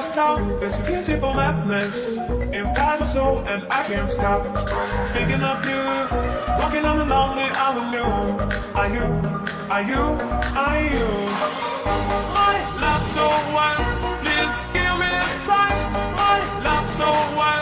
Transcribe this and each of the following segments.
in a. There's a beautiful madness inside my soul, and I can't stop thinking of you. Walking on the lonely avenue. Are you? Are you? Are you? My love so wild. Please give me a sign. My love so wild.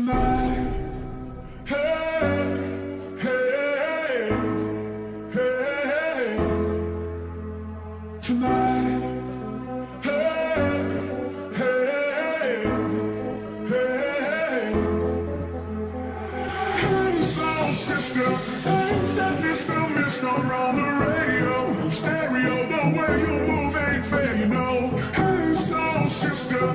Tonight. Hey, hey, hey, tonight. Hey, hey, hey, hey, soul sister, ain't that Mr. Mister on the radio? Stereo, the way you move ain't fair, you know. Hey, soul sister,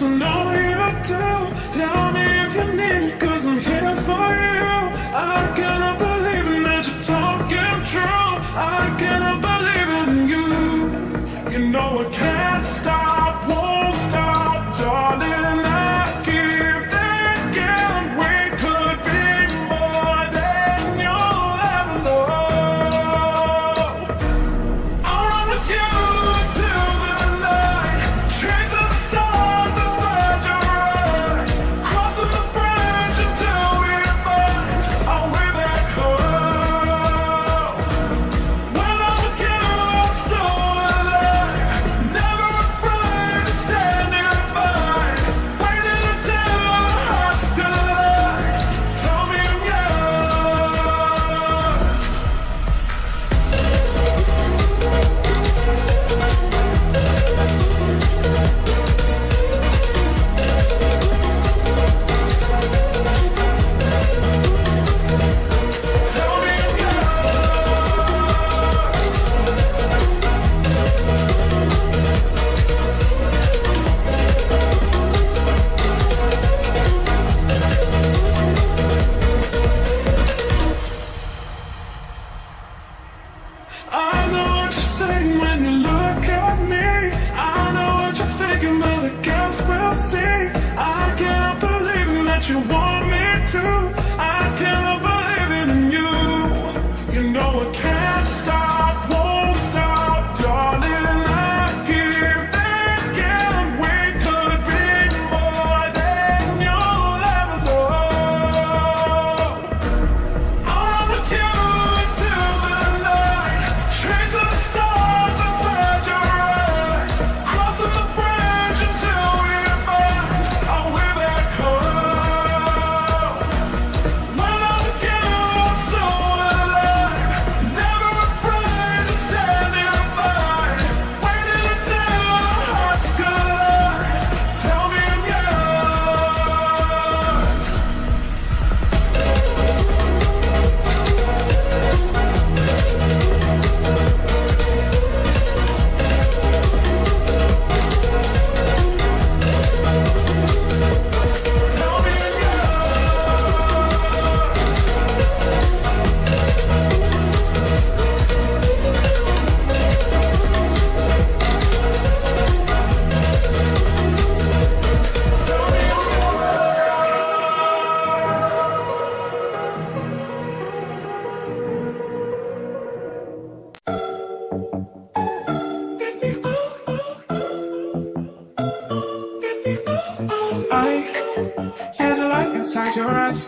So know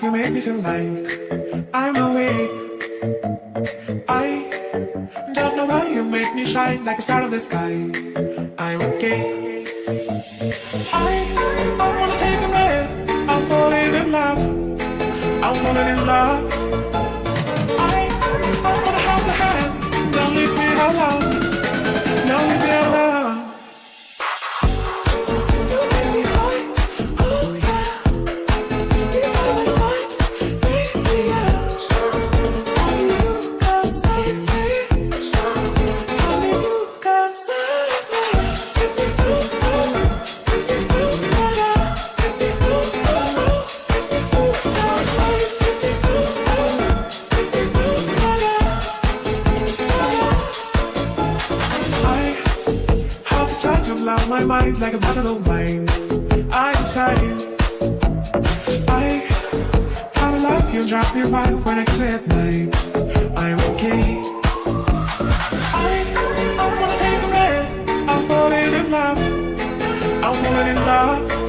you made me feel like I'm awake. I don't know why you make me shine like a star in the sky. I'm okay. I wanna take a breath. I'm falling in love. I'm falling in love. mind like a bottle of wine. I'm tired. I kinda love you, drop your mind when I kiss at night. I'm okay. I, I wanna take a breath. I'm falling in love. I'm falling in love.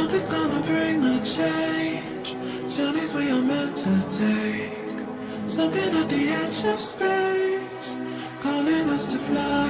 Something's gonna bring the change. Journeys we are meant to take. Something at the edge of space, calling us to fly.